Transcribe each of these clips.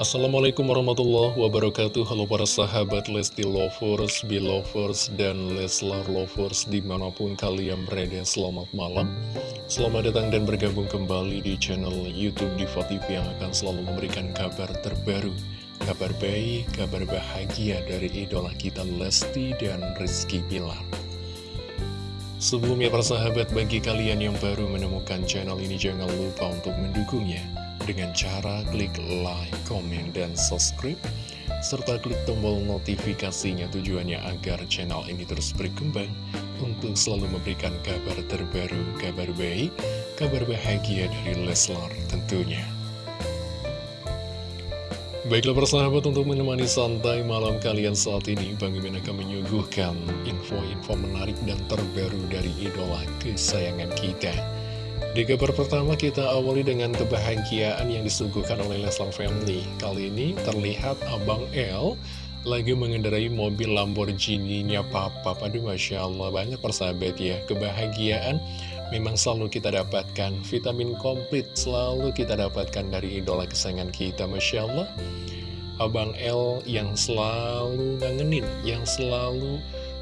Assalamualaikum warahmatullahi wabarakatuh. Halo para sahabat Lesti Lovers, Belovers, dan Leslar Lovers di mana pun kalian berada Selamat malam. Selamat datang dan bergabung kembali di channel Youtube Diva TV yang akan selalu memberikan kabar terbaru Kabar baik, kabar bahagia dari idola kita Lesti dan Rizky Bilar. Sebelumnya para sahabat bagi kalian yang baru menemukan channel ini jangan lupa untuk mendukungnya dengan cara klik like, komen, dan subscribe, serta klik tombol notifikasinya tujuannya agar channel ini terus berkembang untuk selalu memberikan kabar terbaru, kabar baik, kabar bahagia dari Leslar tentunya. Baiklah persahabat untuk menemani santai malam kalian saat ini Bang Imin akan menyuguhkan info-info menarik dan terbaru dari idola kesayangan kita di kabar pertama kita awali dengan kebahagiaan yang disuguhkan oleh Leslar Family. Kali ini terlihat Abang L lagi mengendarai mobil Lamborghini-nya Papa. Aduh Masya Allah banget persahabat ya. Kebahagiaan memang selalu kita dapatkan. Vitamin komplit selalu kita dapatkan dari idola kesayangan kita. Masya Allah. Abang L yang selalu ngangenin, yang selalu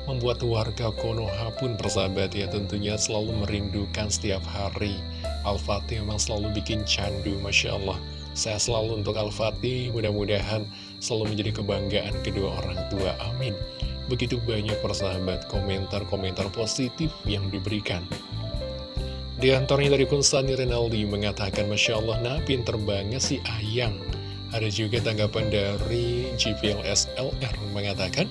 membuat warga Konoha pun persahabat ya tentunya selalu merindukan setiap hari. Al-Fatih memang selalu bikin candu Masya Allah. Saya selalu untuk Al-Fatih mudah-mudahan selalu menjadi kebanggaan kedua orang tua. Amin. Begitu banyak persahabat komentar-komentar positif yang diberikan. Di antaranya dari Kunstani Renaldi mengatakan Masya Allah nah pinter banget si Ayang. Ada juga tanggapan dari GPLS LR mengatakan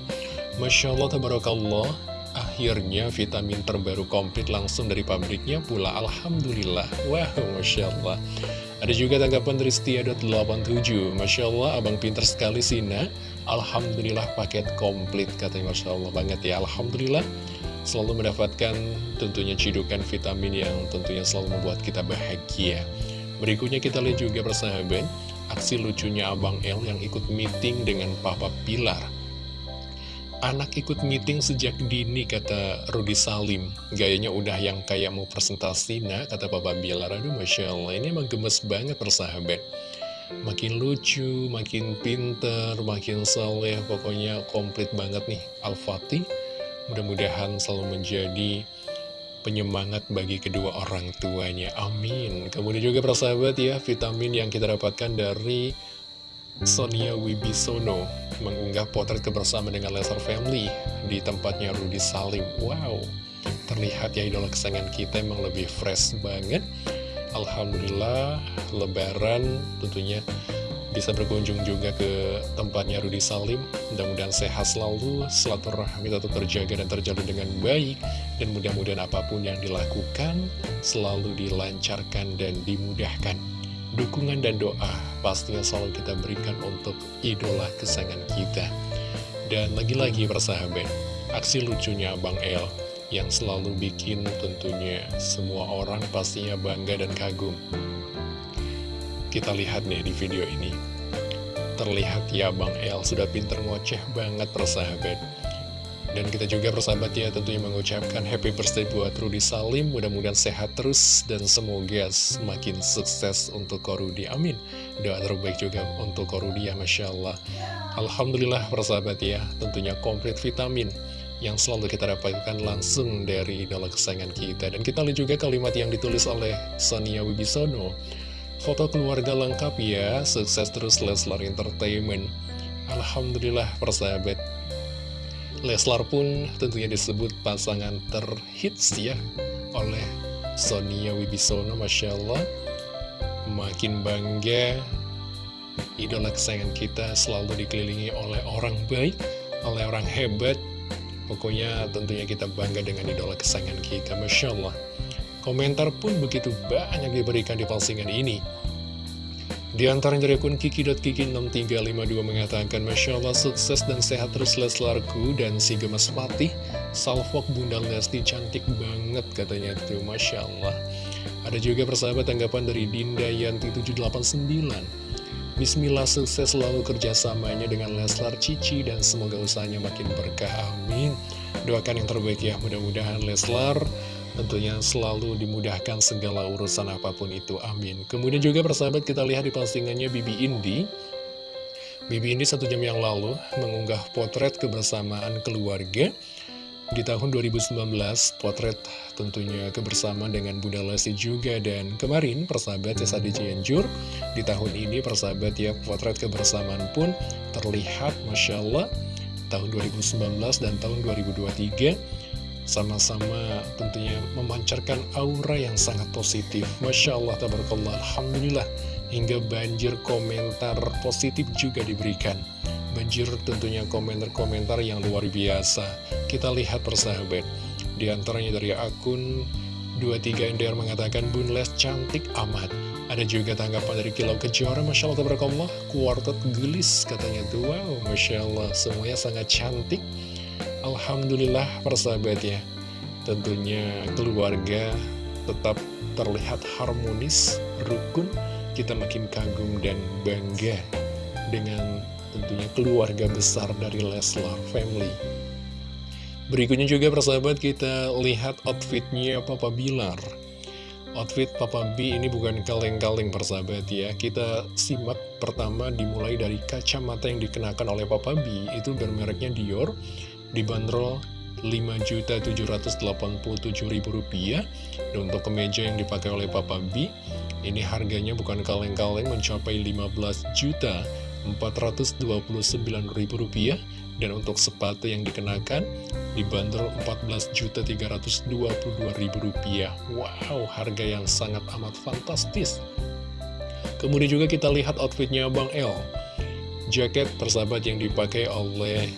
Masya Allah, Tabarakallah, akhirnya vitamin terbaru komplit langsung dari pabriknya pula. Alhamdulillah. Wah, wow, Masya Allah. Ada juga tanggapan dari Setia.87 Masya Allah, abang pinter sekali Sina Alhamdulillah paket komplit Katanya Masya Allah banget ya Alhamdulillah Selalu mendapatkan tentunya cidukan vitamin yang tentunya selalu membuat kita bahagia Berikutnya kita lihat juga persahabat Aksi lucunya Abang L yang ikut meeting dengan Papa Pilar Anak ikut meeting sejak dini, kata Rudi Salim. Gayanya udah yang kayak mau presentasi, nah, kata Papa Bilar. Aduh, Masya Allah, ini emang gemes banget persahabat. Makin lucu, makin pinter, makin soleh, pokoknya komplit banget nih Al-Fatih. Mudah-mudahan selalu menjadi penyemangat bagi kedua orang tuanya. Amin. Kemudian juga persahabat ya, vitamin yang kita dapatkan dari Sonia Wibisono mengunggah potret kebersamaan dengan Lesnar Family di tempatnya Rudy Salim. Wow, terlihat ya idola kesayangan kita emang lebih fresh banget. Alhamdulillah, lebaran tentunya bisa berkunjung juga ke tempatnya Rudy Salim. Mudah-mudahan sehat selalu, silaturahmi tetap terjaga dan terjalin dengan baik. Dan mudah-mudahan apa pun yang dilakukan selalu dilancarkan dan dimudahkan dukungan dan doa pastinya selalu kita berikan untuk idola kesayangan kita. Dan lagi-lagi persahabat, aksi lucunya Bang El yang selalu bikin tentunya semua orang pastinya bangga dan kagum. Kita lihat nih di video ini. Terlihat ya Bang El sudah pinter ngoceh banget persahabat. Dan kita juga persahabat ya tentunya mengucapkan happy birthday buat Rudy Salim. Mudah-mudahan sehat terus dan semoga semakin sukses untuk Korudi. Amin. Doa terbaik juga untuk Korudi ya Masya Allah Alhamdulillah persahabat ya tentunya komplit vitamin yang selalu kita dapatkan langsung dari idola kesayangan kita. Dan kita lihat juga kalimat yang ditulis oleh Sonia Wibisono Foto keluarga lengkap ya, sukses terus Leslar Entertainment. Alhamdulillah persahabat Leslar pun tentunya disebut pasangan terhits ya oleh Sonia Wibisono, Masya Allah. Makin bangga, idola kesayangan kita selalu dikelilingi oleh orang baik, oleh orang hebat. Pokoknya tentunya kita bangga dengan idola kesayangan kita, Masya Allah. Komentar pun begitu banyak diberikan di postingan ini. Di antara dari akun Kiki.Kiki6352 mengatakan Masya Allah sukses dan sehat terus Leslarku dan si gemes Fatih Salfok Bunda Lesti cantik banget katanya tuh Masya Allah. Ada juga persahabat tanggapan dari Dinda Yanti 789 Bismillah sukses selalu kerjasamanya dengan Leslar Cici dan semoga usahanya makin berkah. Amin. Doakan yang terbaik ya. Mudah-mudahan Leslar Tentunya selalu dimudahkan segala urusan apa pun itu, amin. Kemudian juga persahabat kita lihat di postingannya Bibi Indi. Bibi ini satu jam yang lalu mengunggah potret kebersamaan keluarga di tahun 2019 potret tentunya kebersamaan dengan Bunda Lesti juga dan kemarin persahabat ya di Cianjur di tahun ini persahabat ya potret kebersamaan pun terlihat Masya Allah tahun 2019 dan tahun 2023 sama-sama tentunya memancarkan aura yang sangat positif Masya Allah tabarakallah Alhamdulillah hingga banjir komentar positif juga diberikan. Banjir tentunya komentar-komentar yang luar biasa. Kita lihat persahabat, di antaranya dari akun 23 NDR mengatakan Bun Les cantik amat. Ada juga tanggapan dari Kilau Kejora, Masya Allah, Tabarakallah, kuartet gelis katanya tuh, wow, Masya Allah, semuanya sangat cantik. Alhamdulillah persahabat ya, tentunya keluarga tetap terlihat harmonis, rukun, kita makin kagum dan bangga dengan tentunya keluarga besar dari Leslar Family. Berikutnya juga persahabat kita lihat outfitnya Papa Bilar. Outfit Papa B ini bukan kaleng-kaleng persahabat ya. Kita simak pertama dimulai dari kacamata yang dikenakan oleh Papa B itu bermereknya Dior dibanderol Rp5.787.000 Dan untuk kemeja yang dipakai oleh Papa B Ini harganya bukan kaleng-kaleng mencapai Rp15.429.000 Dan untuk sepatu yang dikenakan dibanderol Rp14.322.000 Wow, harga yang sangat amat fantastis. Kemudian juga kita lihat outfitnya Bang L. Jaket persahabat yang dipakai oleh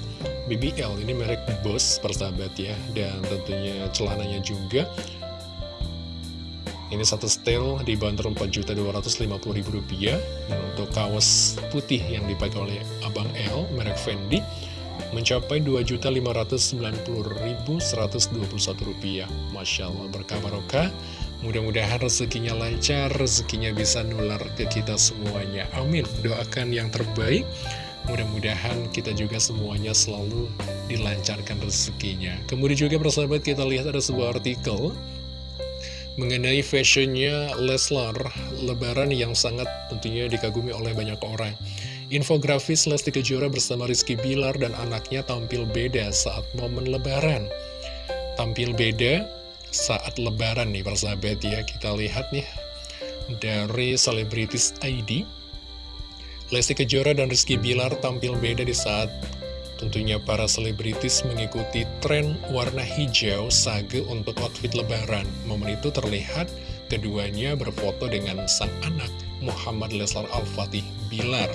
BBL ini merek Boss persahabat ya dan tentunya celananya juga. Ini satu setel dibanderol Rp4.250.000 dan untuk kaos putih yang dipakai oleh Abang L merek Fendi mencapai Rp2.590.121 Masya Allah berkah barokah. Mudah-mudahan rezekinya lancar rezekinya bisa nular ke kita semuanya. Amin. Doakan yang terbaik Mudah-mudahan kita juga semuanya selalu dilancarkan rezekinya. Kemudian juga persahabat kita lihat ada sebuah artikel mengenai fashionnya Leslar Lebaran yang sangat tentunya dikagumi oleh banyak orang. Infografis Lesti Kejora bersama Rizky Bilar dan anaknya tampil beda saat momen Lebaran. Tampil beda saat Lebaran nih persahabat ya. Kita lihat nih dari Selebritis ID Lesti Kejora dan Rizky Bilar tampil beda di saat tentunya para selebritis mengikuti tren warna hijau sage untuk outfit lebaran. Momen itu terlihat keduanya berfoto dengan sang anak Muhammad Leslar Al-Fatih Bilar.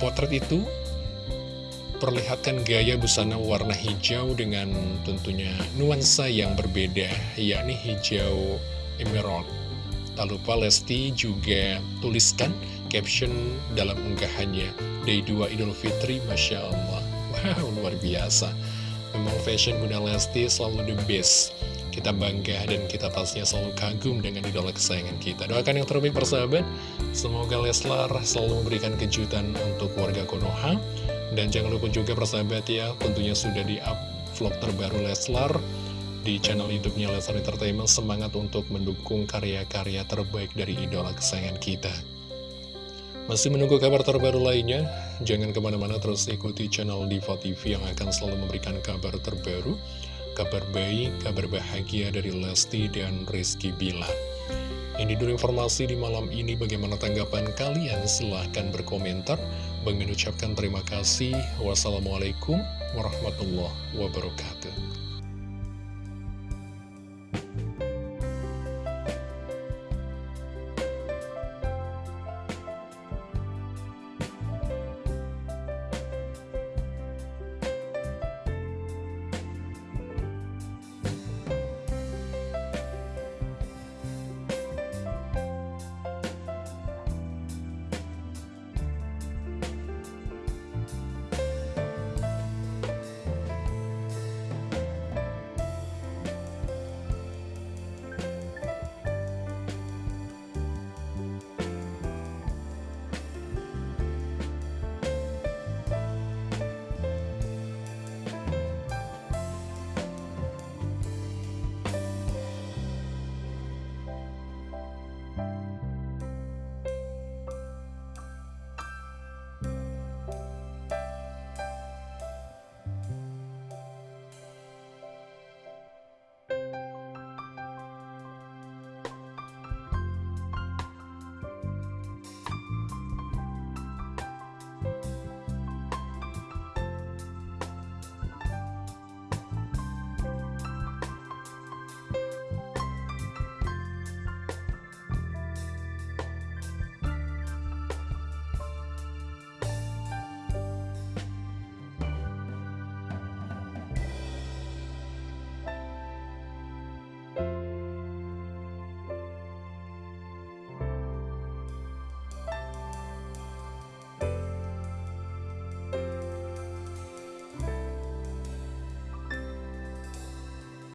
Potret itu perlihatkan gaya busana warna hijau dengan tentunya nuansa yang berbeda, yakni hijau emerald. Tak lupa Lesti juga tuliskan caption dalam unggahannya. Day 2 Idul Fitri, Masya Allah. Wow, luar biasa. Memang fashion Bunda Lesti selalu the best. Kita bangga dan kita pastinya selalu kagum dengan idola kesayangan kita. Doakan yang terbaik persahabat. Semoga Leslar selalu memberikan kejutan untuk warga Konoha. Dan jangan lupa juga persahabat ya Tentunya sudah di up vlog terbaru Leslar di channel YouTube-nya Leslar Entertainment. Semangat untuk mendukung karya-karya terbaik dari idola kesayangan kita. Masih menunggu kabar terbaru lainnya? Jangan ke mana-mana terus ikuti channel Diva TV yang akan selalu memberikan kabar terbaru, kabar baik, kabar bahagia dari Lesti dan Rizky Bilar. Ini dulu informasi di malam ini bagaimana tanggapan kalian? Silahkan berkomentar. Mengucapkan terima kasih. Wassalamualaikum warahmatullahi wabarakatuh.